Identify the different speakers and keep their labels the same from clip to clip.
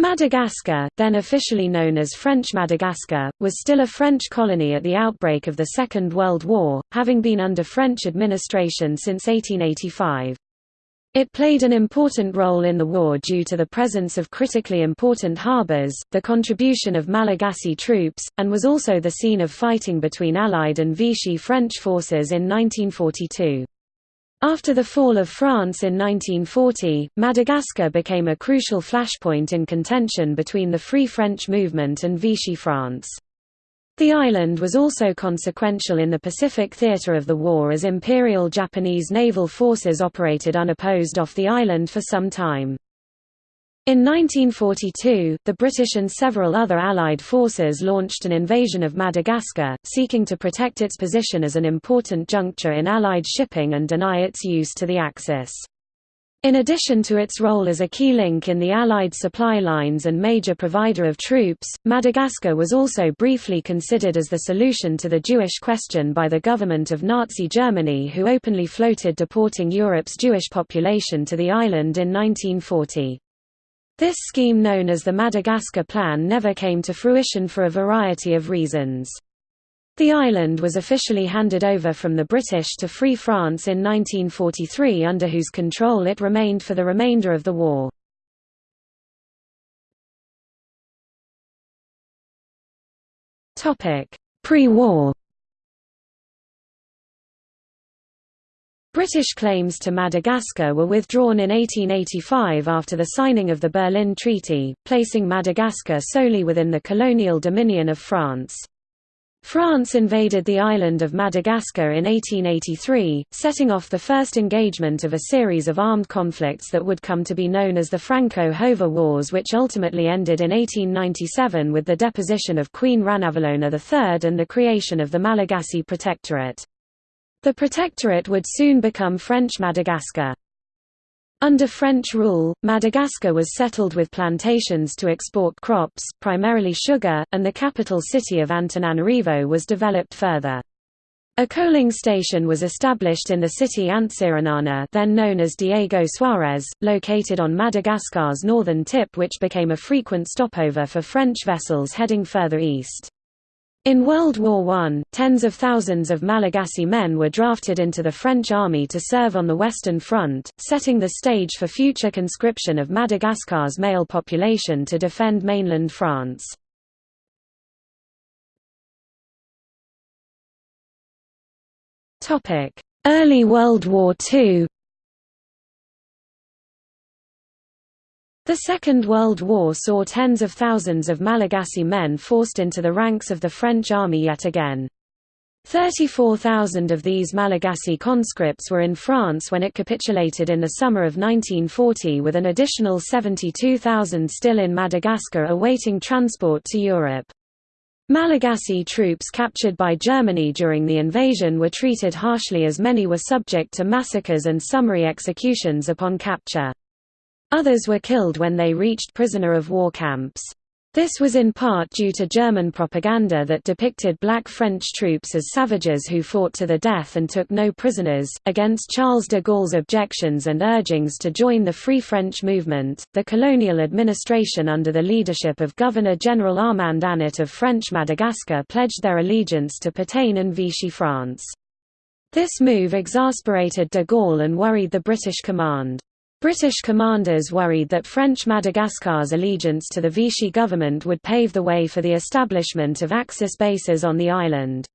Speaker 1: Madagascar, then officially known as French Madagascar, was still a French colony at the outbreak of the Second World War, having been under French administration since 1885. It played an important role in the war due to the presence of critically important harbours, the contribution of Malagasy troops, and was also the scene of fighting between Allied and Vichy French forces in 1942. After the fall of France in 1940, Madagascar became a crucial flashpoint in contention between the Free French movement and Vichy France. The island was also consequential in the Pacific theater of the war as Imperial Japanese naval forces operated unopposed off the island for some time. In 1942, the British and several other Allied forces launched an invasion of Madagascar, seeking to protect its position as an important juncture in Allied shipping and deny its use to the Axis. In addition to its role as a key link in the Allied supply lines and major provider of troops, Madagascar was also briefly considered as the solution to the Jewish question by the government of Nazi Germany who openly floated deporting Europe's Jewish population to the island in 1940. This scheme known as the Madagascar Plan never came to fruition for a variety of reasons. The island was officially handed over from the British to Free France in 1943 under whose control it remained for the remainder of the war. Pre-war British claims to Madagascar were withdrawn in 1885 after the signing of the Berlin Treaty, placing Madagascar solely within the colonial dominion of France. France invaded the island of Madagascar in 1883, setting off the first engagement of a series of armed conflicts that would come to be known as the Franco-Hova Wars which ultimately ended in 1897 with the deposition of Queen Ranavalona III and the creation of the Malagasy Protectorate. The protectorate would soon become French Madagascar. Under French rule, Madagascar was settled with plantations to export crops, primarily sugar, and the capital city of Antananarivo was developed further. A coaling station was established in the city Antsiranana then known as Diego Suarez, located on Madagascar's northern tip which became a frequent stopover for French vessels heading further east. In World War I, tens of thousands of Malagasy men were drafted into the French army to serve on the Western Front, setting the stage for future conscription of Madagascar's male population to defend mainland France. Early World War II The Second World War saw tens of thousands of Malagasy men forced into the ranks of the French army yet again. 34,000 of these Malagasy conscripts were in France when it capitulated in the summer of 1940 with an additional 72,000 still in Madagascar awaiting transport to Europe. Malagasy troops captured by Germany during the invasion were treated harshly as many were subject to massacres and summary executions upon capture. Others were killed when they reached prisoner of war camps. This was in part due to German propaganda that depicted black French troops as savages who fought to the death and took no prisoners. Against Charles de Gaulle's objections and urgings to join the Free French movement, the colonial administration under the leadership of Governor General Armand Annet of French Madagascar pledged their allegiance to Pétain and Vichy France. This move exasperated de Gaulle and worried the British command. British commanders worried that French Madagascar's allegiance to the Vichy government would pave the way for the establishment of Axis bases on the island.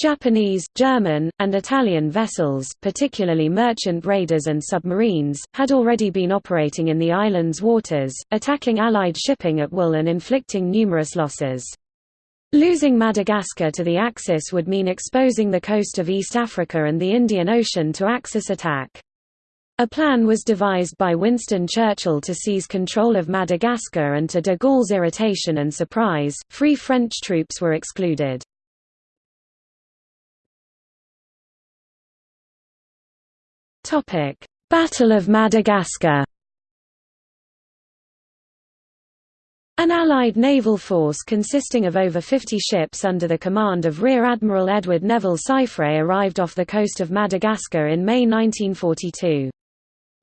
Speaker 1: Japanese, German, and Italian vessels, particularly merchant raiders and submarines, had already been operating in the island's waters, attacking Allied shipping at will and inflicting numerous losses. Losing Madagascar to the Axis would mean exposing the coast of East Africa and the Indian Ocean to Axis attack. A plan was devised by Winston Churchill to seize control of Madagascar and to de Gaulle's irritation and surprise, free French troops were excluded. Battle of Madagascar An Allied naval force consisting of over 50 ships under the command of Rear Admiral Edward Neville Syfret arrived off the coast of Madagascar in May 1942.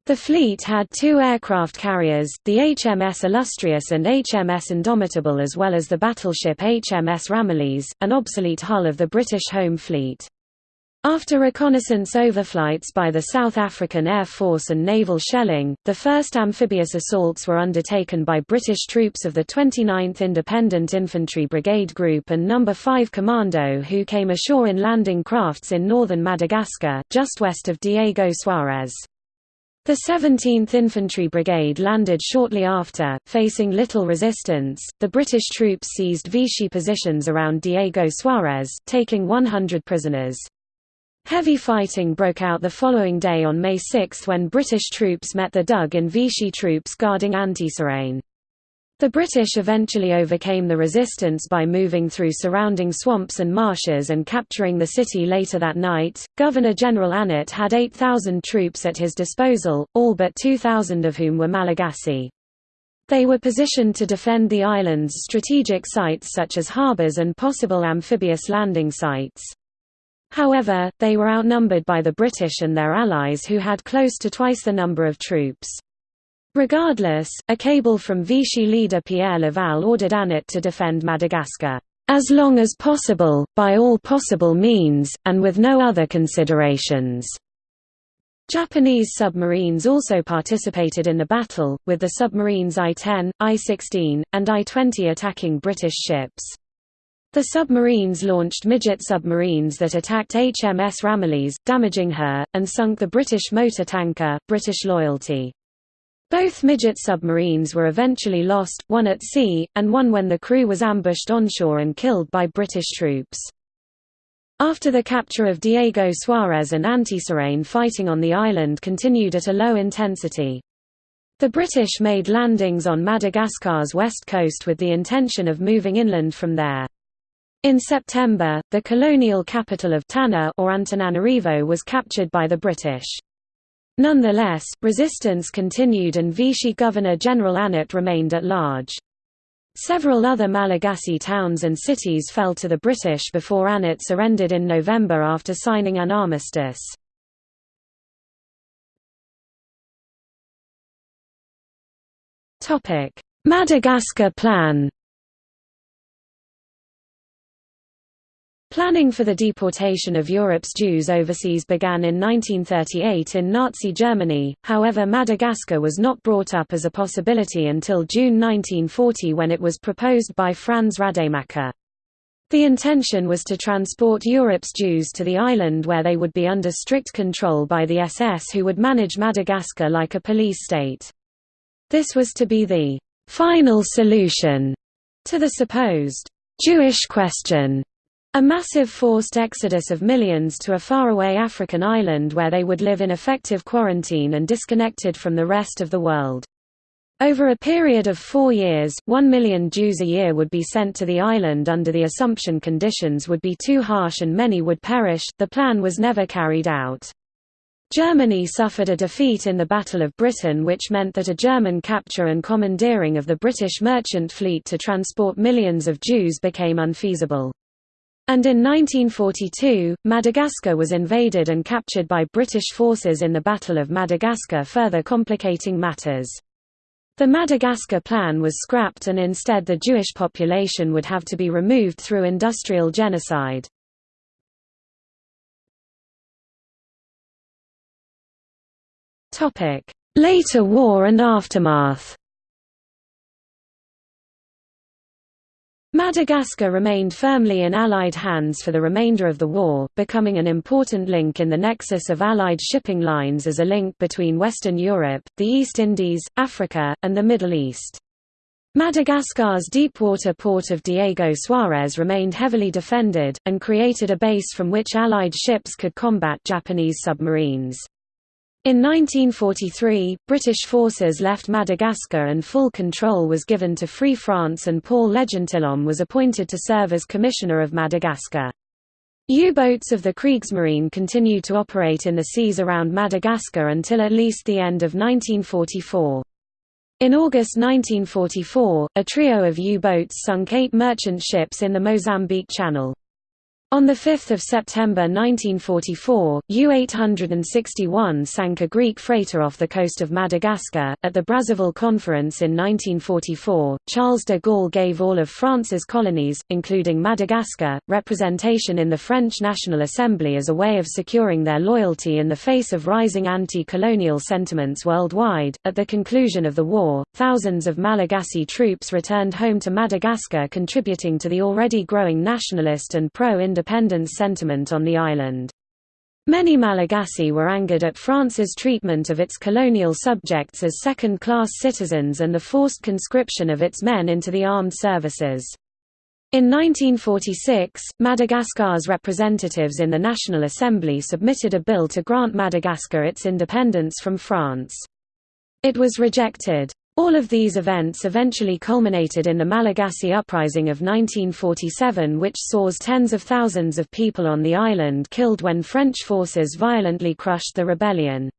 Speaker 1: The fleet had two aircraft carriers, the HMS Illustrious and HMS Indomitable as well as the battleship HMS Ramillies, an obsolete hull of the British Home Fleet. After reconnaissance overflights by the South African Air Force and naval shelling, the first amphibious assaults were undertaken by British troops of the 29th Independent Infantry Brigade Group and No. 5 Commando who came ashore in landing crafts in northern Madagascar, just west of Diego Suarez. The 17th Infantry Brigade landed shortly after, facing little resistance. The British troops seized Vichy positions around Diego Suarez, taking 100 prisoners. Heavy fighting broke out the following day on May 6 when British troops met the dug in Vichy troops guarding Antsirane. The British eventually overcame the resistance by moving through surrounding swamps and marshes and capturing the city later that night. Governor General Annet had 8,000 troops at his disposal, all but 2,000 of whom were Malagasy. They were positioned to defend the island's strategic sites such as harbors and possible amphibious landing sites. However, they were outnumbered by the British and their allies who had close to twice the number of troops. Regardless, a cable from Vichy leader Pierre Laval ordered Annet to defend Madagascar, "...as long as possible, by all possible means, and with no other considerations." Japanese submarines also participated in the battle, with the submarines I-10, I-16, and I-20 attacking British ships. The submarines launched midget submarines that attacked HMS Ramillies, damaging her, and sunk the British motor tanker, British Loyalty. Both midget submarines were eventually lost, one at sea, and one when the crew was ambushed onshore and killed by British troops. After the capture of Diego Suarez and Antsirane fighting on the island continued at a low intensity. The British made landings on Madagascar's west coast with the intention of moving inland from there. In September, the colonial capital of Tana or Antananarivo was captured by the British. Nonetheless, resistance continued and Vichy Governor-General Annet remained at large. Several other Malagasy towns and cities fell to the British before Annet surrendered in November after signing an armistice. Madagascar Plan Planning for the deportation of Europe's Jews overseas began in 1938 in Nazi Germany, however Madagascar was not brought up as a possibility until June 1940 when it was proposed by Franz Rademacher. The intention was to transport Europe's Jews to the island where they would be under strict control by the SS who would manage Madagascar like a police state. This was to be the «final solution» to the supposed «Jewish question» A massive forced exodus of millions to a faraway African island where they would live in effective quarantine and disconnected from the rest of the world. Over a period of four years, one million Jews a year would be sent to the island under the assumption conditions would be too harsh and many would perish. The plan was never carried out. Germany suffered a defeat in the Battle of Britain which meant that a German capture and commandeering of the British merchant fleet to transport millions of Jews became unfeasible. And in 1942, Madagascar was invaded and captured by British forces in the Battle of Madagascar further complicating matters. The Madagascar plan was scrapped and instead the Jewish population would have to be removed through industrial genocide. Later war and aftermath Madagascar remained firmly in Allied hands for the remainder of the war, becoming an important link in the nexus of Allied shipping lines as a link between Western Europe, the East Indies, Africa, and the Middle East. Madagascar's deepwater port of Diego Suarez remained heavily defended, and created a base from which Allied ships could combat Japanese submarines. In 1943, British forces left Madagascar and full control was given to Free France and Paul Legentilhomme was appointed to serve as Commissioner of Madagascar. U-boats of the Kriegsmarine continued to operate in the seas around Madagascar until at least the end of 1944. In August 1944, a trio of U-boats sunk eight merchant ships in the Mozambique Channel. On 5 September 1944, U-861 sank a Greek freighter off the coast of Madagascar. At the Brazzaville Conference in 1944, Charles de Gaulle gave all of France's colonies, including Madagascar, representation in the French National Assembly as a way of securing their loyalty in the face of rising anti-colonial sentiments worldwide. At the conclusion of the war, thousands of Malagasy troops returned home to Madagascar contributing to the already growing nationalist and pro-independence independence sentiment on the island. Many Malagasy were angered at France's treatment of its colonial subjects as second-class citizens and the forced conscription of its men into the armed services. In 1946, Madagascar's representatives in the National Assembly submitted a bill to grant Madagascar its independence from France. It was rejected. All of these events eventually culminated in the Malagasy Uprising of 1947 which saws tens of thousands of people on the island killed when French forces violently crushed the rebellion.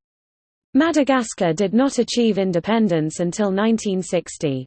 Speaker 1: Madagascar did not achieve independence until 1960.